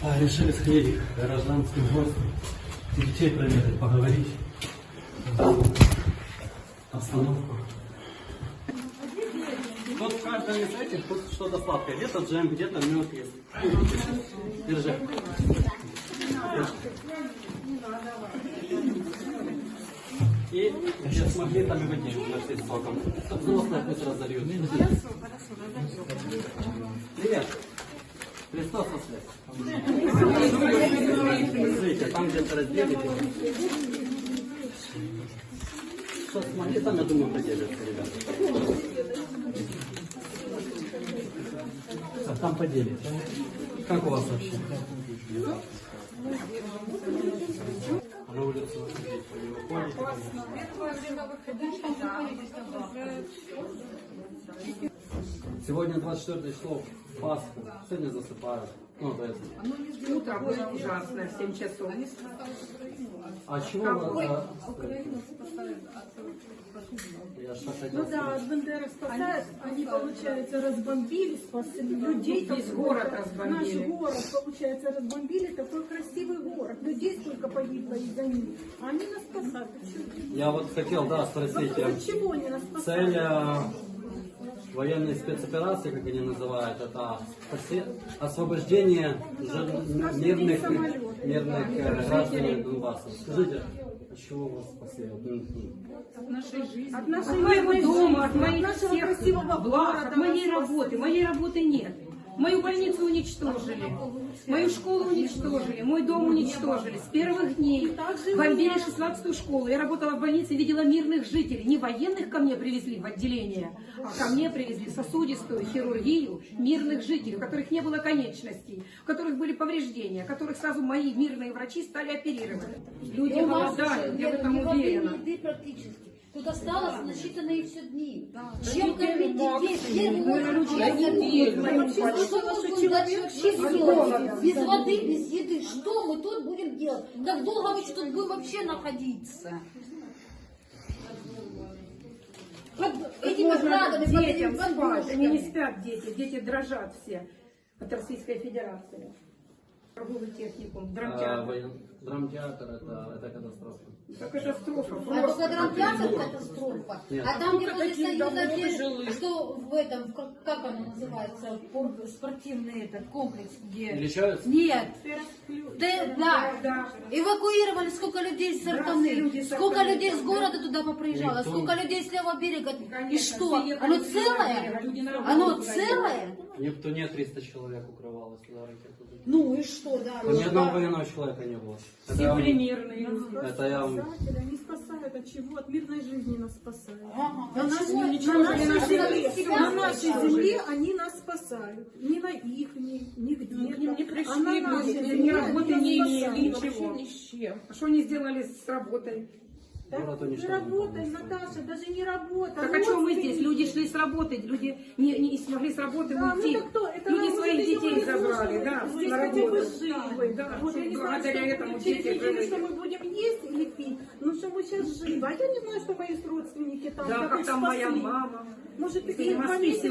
А, решили сходить к гражданским гостям, детей проверить, поговорить. Обстановку. Вот в каждом из этих тут что-то сладкое. Где-то джем, где-то мед есть. Держи. И сейчас с магнитами воде нашли с соком. Взрослые пусть разольют. Привет. Христос воскрес. Смотрите, там где-то разделите. Что с магнитом, я думаю, поделятся, ребята. А там поделитесь. Как у вас вообще? На улицу выходить, вы выходите? Сегодня 24 число, Пасху. Сегодня засыпают. Ну, то есть. Утро было ужасное, в 7 часов. А чего вы... а, Я что хотел Ну да, от Бандеры спасают, они, получается, разбомбили, спасли людей. Весь город разбомбили. Наш город, получается, разбомбили, такой красивый город. Людей столько погибло из-за них. А они нас спасают. Почему? Я вот хотел, да, спросить. э, От чего они нас Цель спасают? э, военной спецоперации, как они называют, это освобождение мирных, мирных э, граждан Донбасса. Скажите, от чего вас спасли? Вот, м, м. От нашей От моего жизни, дома, от моих нашего всех красивого благ, от моей работы. Моей работы нет. Мою больницу уничтожили, мою школу уничтожили, мой дом уничтожили. С первых дней бомбили 16-ю школу. Я работала в больнице, видела мирных жителей. Не военных ко мне привезли в отделение, а ко мне привезли сосудистую хирургию мирных жителей, у которых не было конечностей, у которых были повреждения, которых сразу мои мирные врачи стали оперировать. Люди уже я в этом уверена. Тут осталось на считанные все дни. Чем кормить детей? Люди чем кормить? делать? Без воды, без еды. Что мы тут будем делать? Как долго мы тут будем вообще находиться? Под этими Можно градами, под детям спать. Они не спят дети, дети дрожат все от Российской Федерации. Торговый техникум, А, драмтеатр. Драмтеатр это, это катастрофа. Это катастрофа. А только драмтеатр катастрофа. Нет. А там, где возле Союза, что в этом, как, как оно называется, пор- спортивный этот комплекс, где... Лечаются? Нет. Да, да. Эвакуировали сколько людей с Сартаны, сколько людей с города туда поприезжало, сколько людей с левого берега. И что? Оно целое? Оно целое? Нептуне 300 человек укрывалось туда ракету. Ну и что, да? Ни одного военного человека не было. Это Все я вам- были мирные. Это я вам... Спасатели, они спасают от чего? От мирной жизни нас спасают. На, нашей- на нашей земле, себя на нашей земле они нас спасают. Не на их, ни, нигде. Мы к ним не пришли, а на нашей ни земле работы они не нас имели, спасают. ничего. Ни с чем. А что они сделали с работой? Так, не работай. Наташа, даже не работай. Так о чем мы здесь? Люди шли с работы, люди не, не смогли с работы Да, ну уйти. так кто? Это люди своих детей забрали, да, здесь на работу. Ой, да, Вот я не знаю, благодаря что этому через дети неделю, что мы будем есть или пить, ну что мы сейчас живы. А я не знаю, что мои родственники там. Да, как там моя мама. Может, и два месяца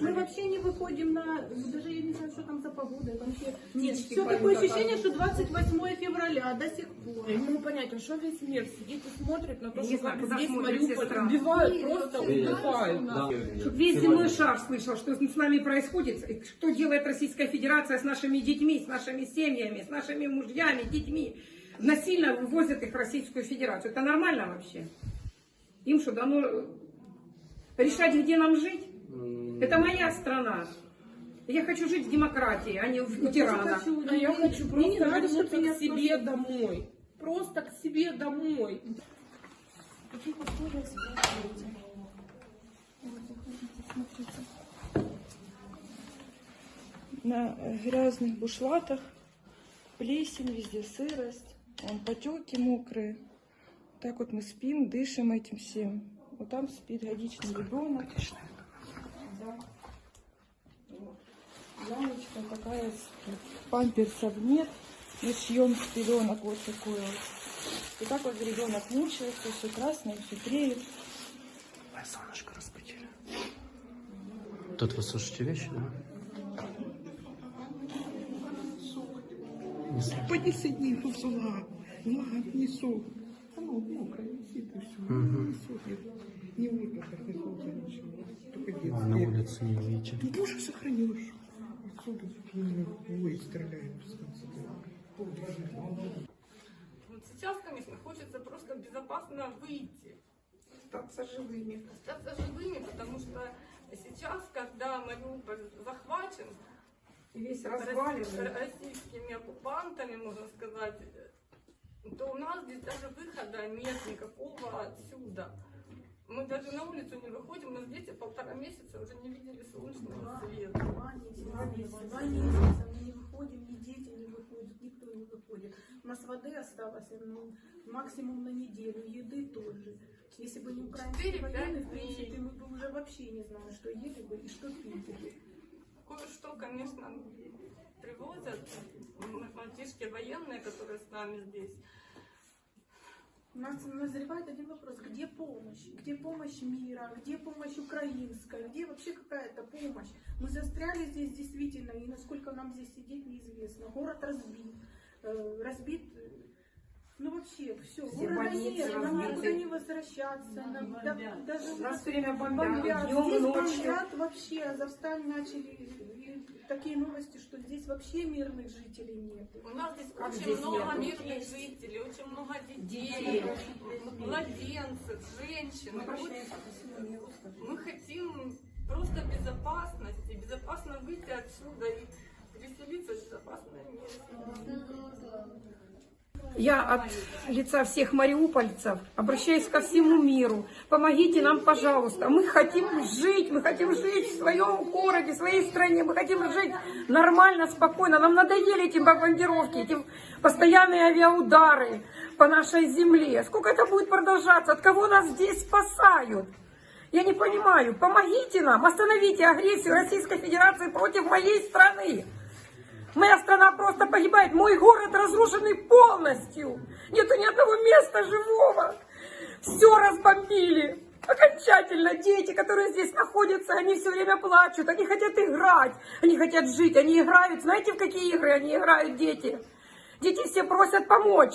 мы вообще не выходим на... Даже я не знаю, что там за погода. Вообще... Нет, Птички все такое ощущение, что 28 февраля до сих пор. Я не могу понять, а что весь мир сидит и смотрит на то, что как здесь Мариуполь страны. убивают, просто убивают. Да. Весь земной шар слышал, что с нами происходит, и что делает Российская Федерация с нашими детьми, с нашими семьями, с нашими мужьями, детьми. Насильно вывозят их в Российскую Федерацию. Это нормально вообще? Им что, дано э, решать, где нам жить? Это моя страна. Я хочу жить в демократии, а не в- у тирана. А я хочу Мне не просто надо, чтобы вернуться меня к себе домой. Просто к себе домой. На грязных бушлатах плесень, везде сырость, вон потеки мокрые. Так вот мы спим, дышим этим всем. Вот там спит годичный ребенок. Да. Лялечка такая. Памперсов нет. Мы шьем с пеленок вот такой вот. И так вот ребенок мучается, все красное, все треет. Ой, солнышко разбудили. Тут вы сушите вещи, да? Їх у села. Ладно, несу. Оно мокрое висит и все. Несут их. Не выкопать, не солнце, ничего. Только детские. улице не видите. Ну, Боже, сохранишь. Отсюда ой, стреляют. с конца. Вот сейчас, конечно, хочется просто безопасно выйти, Остаться живыми. остаться живыми, потому что сейчас, когда Мариуполь захвачен Весь рос- российскими оккупантами, можно сказать, то у нас здесь даже выхода нет никакого отсюда. Мы даже на улицу не выходим, у нас дети полтора месяца уже не видели солнечного света. Два месяца, два месяца, два месяца мы не выходим, ни дети не выходят, никто не выходит. У нас воды осталось ну, максимум на неделю, еды тоже. Если бы не украинские военные, в принципе, мы бы уже вообще не знали, что ели бы и что пили бы. Кое-что, конечно, привозят мальчишки военные, которые с нами здесь. У нас назревает один вопрос, где помощь? Где помощь мира? Где помощь украинская? Где вообще какая-то помощь? Мы застряли здесь действительно, и насколько нам здесь сидеть, неизвестно. Город разбит. э, разбит, э, ну вообще, все. Город больницы нет, нам никуда не возвращаться. нам да- даже все время бомбят. бомбят, днем, Здесь ночью. бомбят вообще. Азовсталь начали такие новости, что здесь вообще мирных жителей нет. У нас здесь Как очень здесь много нет? мирных жителей, очень много детей, Детей. младенцев, женщин. Мы Вот миру, скажи. мы хотим просто безопасности, безопасно выйти отсюда и переселиться в безопасное место. Я от лица всех мариупольцев обращаюсь ко всему миру. Помогите нам, пожалуйста. Мы хотим жить, мы хотим жить в своем городе, в своей стране. Мы хотим жить нормально, спокойно. Нам надоели эти бомбардировки, эти постоянные авиаудары по нашей земле. Сколько это будет продолжаться? От кого нас здесь спасают? Я не понимаю. Помогите нам, остановите агрессию Российской Федерации против моей страны. Моя страна просто погибает. Мой город разрушенный полностью. Нету ни одного места живого. Все разбомбили. Окончательно дети, которые здесь находятся, они все время плачут, они хотят играть, они хотят жить, они играют. Знаете, в какие игры они играют, дети? Дети все просят помочь.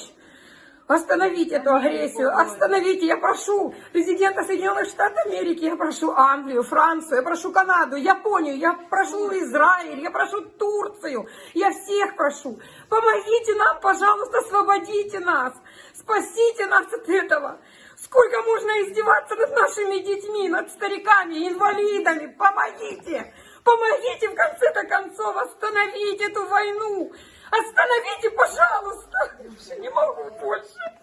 Остановить эту агрессию, остановите, я прошу президента Соединенных Штатов Америки, я прошу Англию, Францию, я прошу Канаду, Японию, я прошу Израиль, я прошу Турцию, я всех прошу. Помогите нам, пожалуйста, освободите нас, спасите нас от этого. Сколько можно издеваться над нашими детьми, над стариками, инвалидами? Помогите! Помогите в конце-то концов остановить эту войну! Остановите, пожалуйста! Я не могу больше!